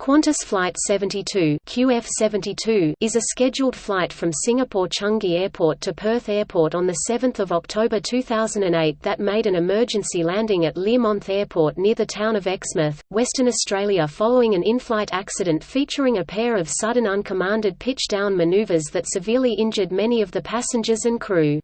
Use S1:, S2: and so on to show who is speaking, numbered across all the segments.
S1: Qantas Flight 72 QF72 is a scheduled flight from Singapore Changi Airport to Perth Airport on 7 October 2008 that made an emergency landing at Learmonth Airport near the town of Exmouth, Western Australia following an in-flight accident featuring a pair of sudden uncommanded pitch-down manoeuvres that severely injured many of the passengers and crew.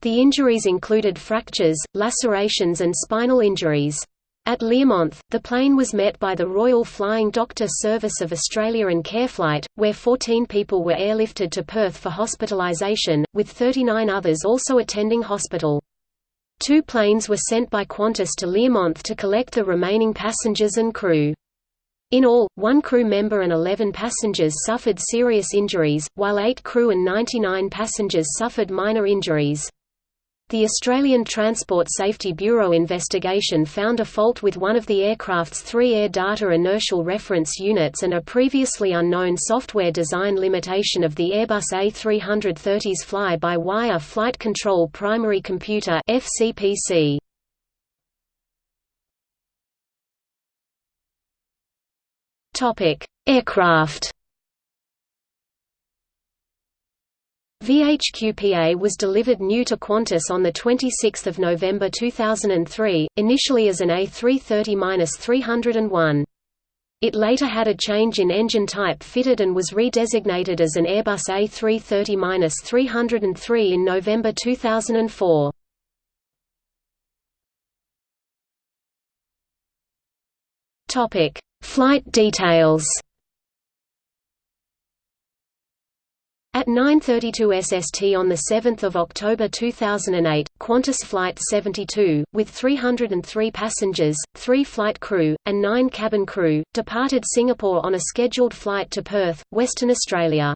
S1: The injuries included fractures, lacerations and spinal injuries. At Learmonth, the plane was met by the Royal Flying Doctor Service of Australia and Careflight, where 14 people were airlifted to Perth for hospitalisation, with 39 others also attending hospital. Two planes were sent by Qantas to Learmonth to collect the remaining passengers and crew. In all, one crew member and 11 passengers suffered serious injuries, while eight crew and 99 passengers suffered minor injuries. The Australian Transport Safety Bureau investigation found a fault with one of the aircraft's three air data inertial reference units and a previously unknown software design limitation of the Airbus A330's fly-by-wire flight control primary computer FCPC. Topic: Aircraft VHQPA was delivered new to Qantas on 26 November 2003, initially as an A330-301. It later had a change in engine type fitted and was redesignated as an Airbus A330-303 in November 2004. Flight details At 9.32 SST on 7 October 2008, Qantas Flight 72, with 303 passengers, 3 flight crew, and 9 cabin crew, departed Singapore on a scheduled flight to Perth, Western Australia.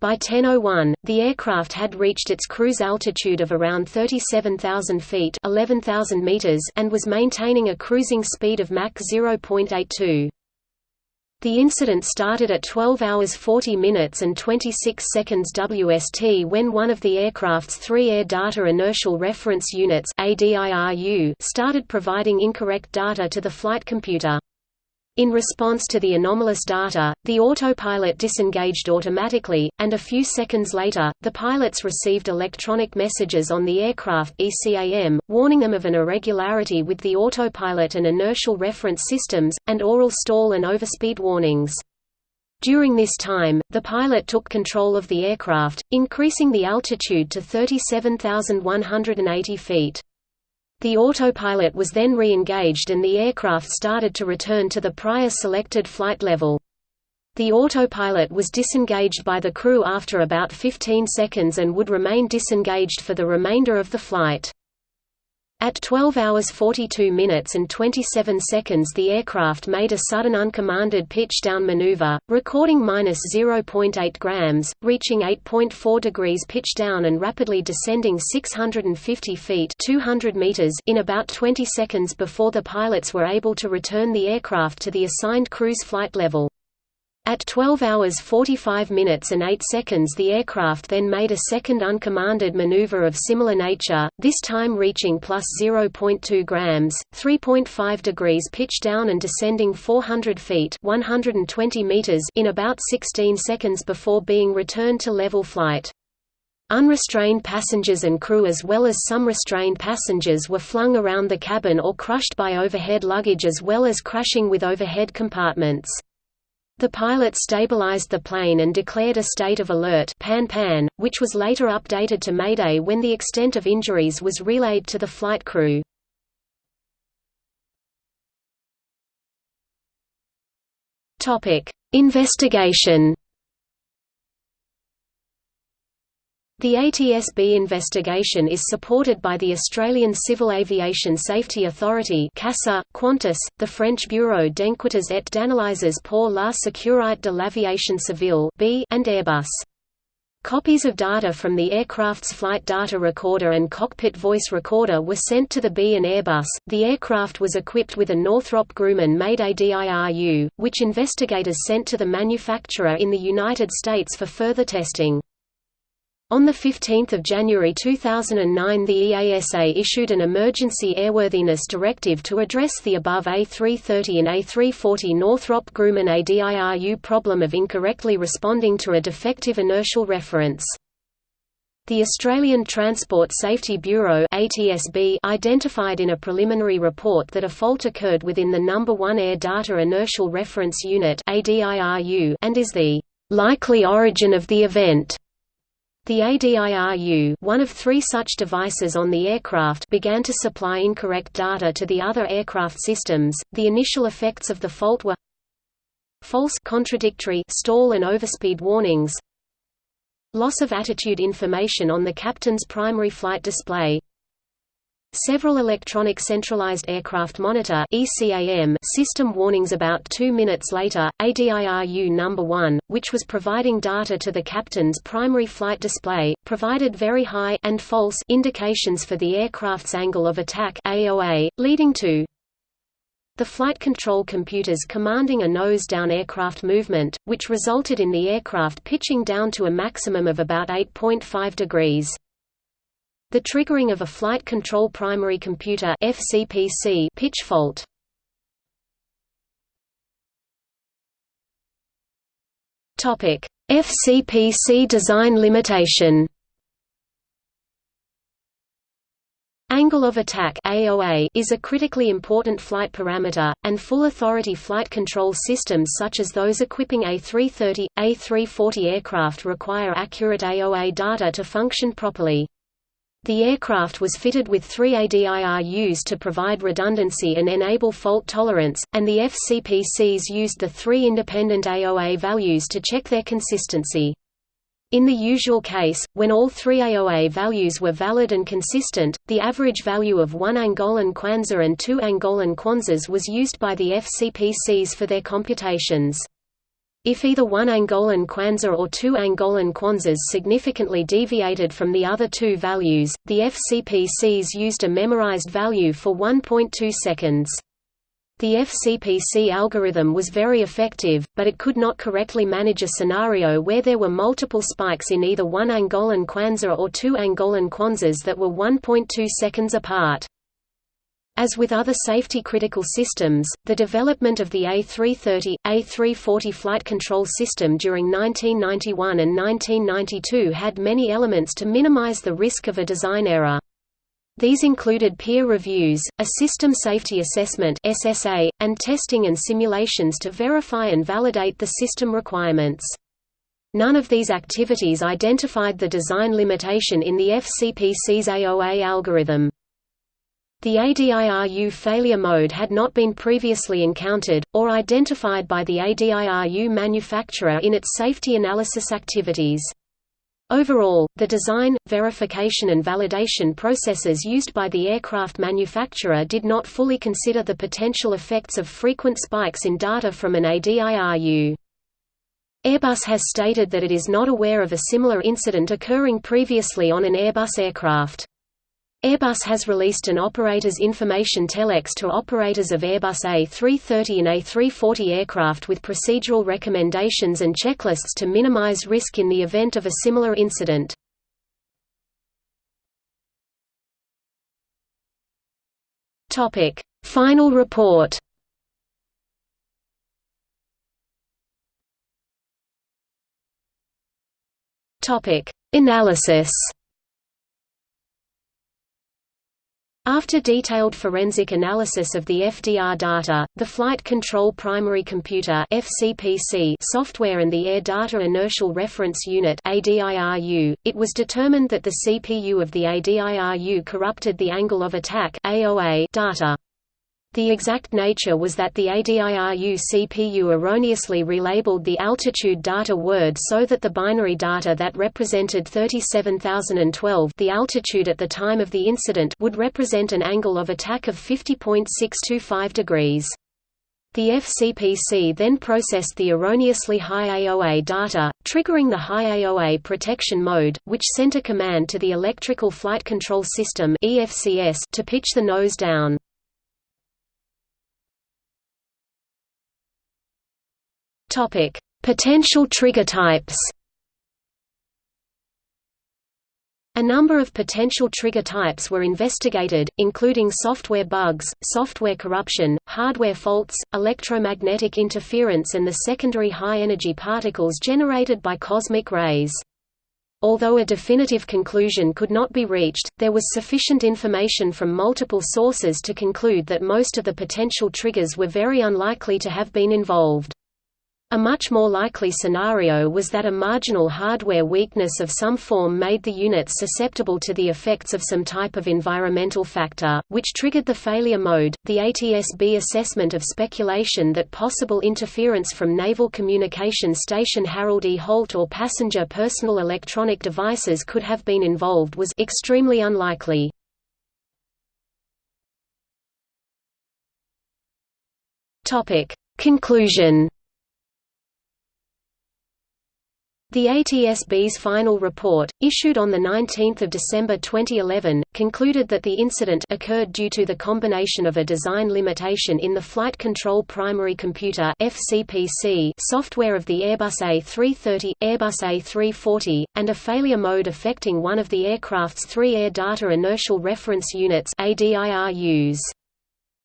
S1: By 10.01, the aircraft had reached its cruise altitude of around 37,000 feet 11,000 meters and was maintaining a cruising speed of Mach 0.82. The incident started at 12 hours 40 minutes and 26 seconds WST when one of the aircraft's three Air Data Inertial Reference Units started providing incorrect data to the flight computer. In response to the anomalous data, the autopilot disengaged automatically, and a few seconds later, the pilots received electronic messages on the aircraft ECAM, warning them of an irregularity with the autopilot and inertial reference systems, and oral stall and overspeed warnings. During this time, the pilot took control of the aircraft, increasing the altitude to 37,180 feet. The autopilot was then re-engaged and the aircraft started to return to the prior selected flight level. The autopilot was disengaged by the crew after about 15 seconds and would remain disengaged for the remainder of the flight. At 12 hours 42 minutes and 27 seconds the aircraft made a sudden uncommanded pitch-down maneuver, recording minus 0.8 grams, reaching 8.4 degrees pitch-down and rapidly descending 650 feet 200 meters in about 20 seconds before the pilots were able to return the aircraft to the assigned cruise flight level. At 12 hours 45 minutes and 8 seconds the aircraft then made a second uncommanded maneuver of similar nature, this time reaching plus 0.2 grams, 3.5 degrees pitch down and descending 400 feet 120 meters in about 16 seconds before being returned to level flight. Unrestrained passengers and crew as well as some restrained passengers were flung around the cabin or crushed by overhead luggage as well as crashing with overhead compartments. The pilot stabilized the plane and declared a state of alert pan -pan, which was later updated to Mayday when the extent of injuries was relayed to the flight crew. Investigation The ATSB investigation is supported by the Australian Civil Aviation Safety Authority CASA, Qantas, the French Bureau d'enquêtes et d'analyses pour la sécurité de l'aviation civile and Airbus. Copies of data from the aircraft's flight data recorder and cockpit voice recorder were sent to the B and Airbus. The aircraft was equipped with a Northrop Grumman made ADIRU, which investigators sent to the manufacturer in the United States for further testing. On 15 January 2009 the EASA issued an Emergency Airworthiness Directive to address the above A330 and A340 Northrop Grumman ADIRU problem of incorrectly responding to a defective inertial reference. The Australian Transport Safety Bureau ATSB identified in a preliminary report that a fault occurred within the number 1 Air Data Inertial Reference Unit ADIRU and is the likely origin of the event. The ADIRU one of three such devices on the aircraft began to supply incorrect data to the other aircraft systems. The initial effects of the fault were false contradictory stall and overspeed warnings loss of attitude information on the captain's primary flight display Several Electronic Centralized Aircraft Monitor (ECAM) system warnings about two minutes later, ADIRU No. 1, which was providing data to the captain's primary flight display, provided very high and false indications for the aircraft's angle of attack AOA, leading to the flight control computers commanding a nose-down aircraft movement, which resulted in the aircraft pitching down to a maximum of about 8.5 degrees. The triggering of a flight control primary computer FCPC pitch fault. Topic: FCPC design limitation. Angle of attack AOA is a critically important flight parameter, and full authority flight control systems such as those equipping A330, A340 aircraft require accurate AOA data to function properly. The aircraft was fitted with three ADIRUs to provide redundancy and enable fault tolerance, and the FCPCs used the three independent AOA values to check their consistency. In the usual case, when all three AOA values were valid and consistent, the average value of one Angolan kwanza and two Angolan kwanzas was used by the FCPCs for their computations. If either one Angolan kwanza or two Angolan kwanzas significantly deviated from the other two values, the FCPCs used a memorized value for 1.2 seconds. The FCPC algorithm was very effective, but it could not correctly manage a scenario where there were multiple spikes in either one Angolan kwanza or two Angolan kwanzas that were 1.2 seconds apart. As with other safety-critical systems, the development of the A330, A340 flight control system during 1991 and 1992 had many elements to minimize the risk of a design error. These included peer reviews, a system safety assessment (SSA), and testing and simulations to verify and validate the system requirements. None of these activities identified the design limitation in the FCPC's AOA algorithm. The ADIRU failure mode had not been previously encountered, or identified by the ADIRU manufacturer in its safety analysis activities. Overall, the design, verification and validation processes used by the aircraft manufacturer did not fully consider the potential effects of frequent spikes in data from an ADIRU. Airbus has stated that it is not aware of a similar incident occurring previously on an Airbus aircraft. Airbus has released an Operators Information Telex to operators of Airbus A330 and A340 aircraft with procedural recommendations and checklists to minimize risk in the event of a similar incident. Final report. Analysis After detailed forensic analysis of the FDR data, the Flight Control Primary Computer (FCPC) software and the Air Data Inertial Reference Unit (ADIRU), it was determined that the CPU of the ADIRU corrupted the angle of attack (AOA) data. The exact nature was that the ADIRU CPU erroneously relabeled the altitude data word so that the binary data that represented 37,012 the altitude at the time of the incident would represent an angle of attack of 50.625 degrees. The FCPC then processed the erroneously high AOA data, triggering the high AOA protection mode, which sent a command to the Electrical Flight Control System to pitch the nose down. Topic: Potential trigger types. A number of potential trigger types were investigated, including software bugs, software corruption, hardware faults, electromagnetic interference and the secondary high-energy particles generated by cosmic rays. Although a definitive conclusion could not be reached, there was sufficient information from multiple sources to conclude that most of the potential triggers were very unlikely to have been involved. A much more likely scenario was that a marginal hardware weakness of some form made the units susceptible to the effects of some type of environmental factor, which triggered the failure mode. The ATSB assessment of speculation that possible interference from Naval Communication Station Harold E. Holt or passenger personal electronic devices could have been involved was extremely unlikely. Topic: Conclusion The ATSB's final report, issued on 19 December 2011, concluded that the incident occurred due to the combination of a design limitation in the Flight Control Primary Computer software of the Airbus A330, Airbus A340, and a failure mode affecting one of the aircraft's three Air Data Inertial Reference Units ADIRUs.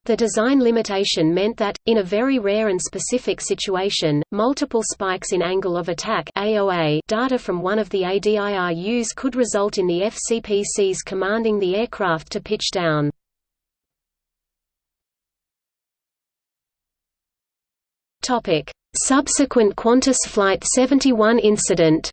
S1: The design limitation meant that, in a very rare and specific situation, multiple spikes in angle of attack AOA data from one of the ADIRUs could result in the FCPCs commanding the aircraft to pitch down. Subsequent Qantas Flight 71 incident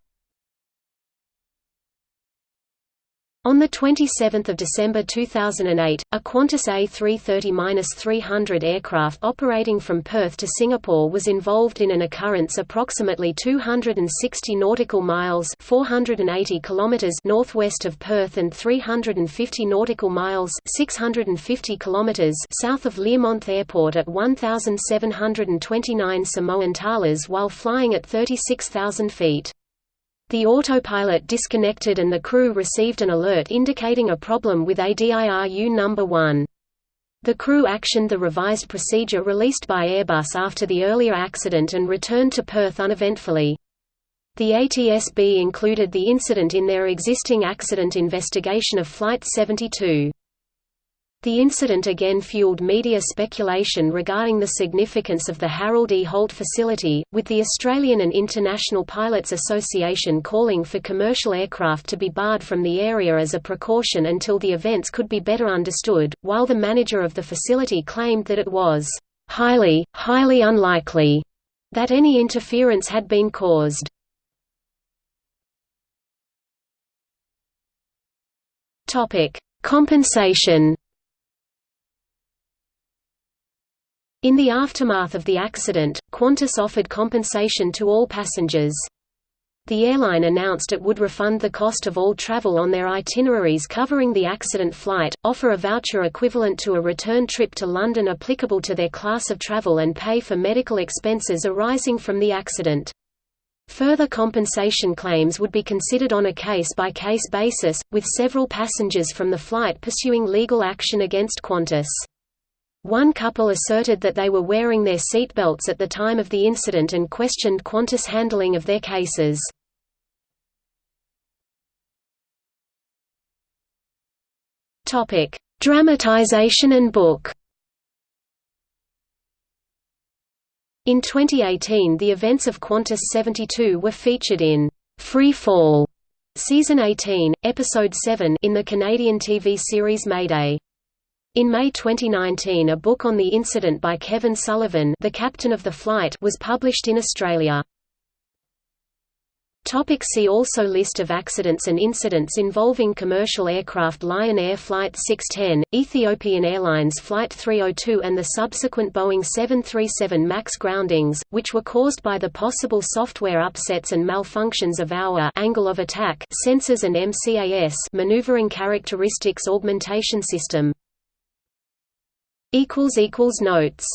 S1: On 27 December 2008, a Qantas A330-300 aircraft operating from Perth to Singapore was involved in an occurrence approximately 260 nautical miles 480 kilometers northwest of Perth and 350 nautical miles 650 kilometers south of Learmonth Airport at 1,729 Samoan thalers while flying at 36,000 feet. The autopilot disconnected and the crew received an alert indicating a problem with ADIRU number 1. The crew actioned the revised procedure released by Airbus after the earlier accident and returned to Perth uneventfully. The ATSB included the incident in their existing accident investigation of Flight 72. The incident again fueled media speculation regarding the significance of the Harold E. Holt facility, with the Australian and International Pilots Association calling for commercial aircraft to be barred from the area as a precaution until the events could be better understood, while the manager of the facility claimed that it was highly, highly unlikely that any interference had been caused. Compensation In the aftermath of the accident, Qantas offered compensation to all passengers. The airline announced it would refund the cost of all travel on their itineraries covering the accident flight, offer a voucher equivalent to a return trip to London applicable to their class of travel and pay for medical expenses arising from the accident. Further compensation claims would be considered on a case-by-case -case basis, with several passengers from the flight pursuing legal action against Qantas. One couple asserted that they were wearing their seatbelts at the time of the incident and questioned Qantas' handling of their cases. Dramatization and book In 2018 the events of Qantas 72 were featured in Free Fall, Season 18, Episode 7 in the Canadian TV series Mayday. In May 2019 a book on the incident by Kevin Sullivan the captain of the flight was published in Australia. Topic see also List of accidents and incidents involving commercial aircraft Lion Air Flight 610, Ethiopian Airlines Flight 302 and the subsequent Boeing 737 MAX groundings, which were caused by the possible software upsets and malfunctions of our angle of attack sensors and MCAS maneuvering characteristics augmentation system. Notes